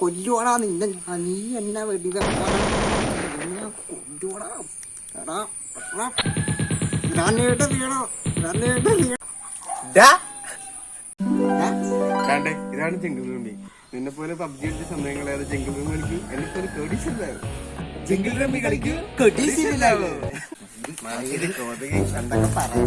കൊല്ലുവാടാ നിന്നെ. നീ എന്നെ വെടി കൊല്ലുവാടാ. എടാ വീണോ? വീണോ? ഇതാണ് ജംഗിൾ റൂമി നിന്നെ പോലെ പബ്ജി കളിച്ച സമയങ്ങളെ ജംഗിൾ റൂം കളിക്കും. എന്നെ പോലെ കേടിച്ചില്ലാവും ജംഗിൾ റമ്മി കളിക്ക്. എന്തൊക്കെ പറയാ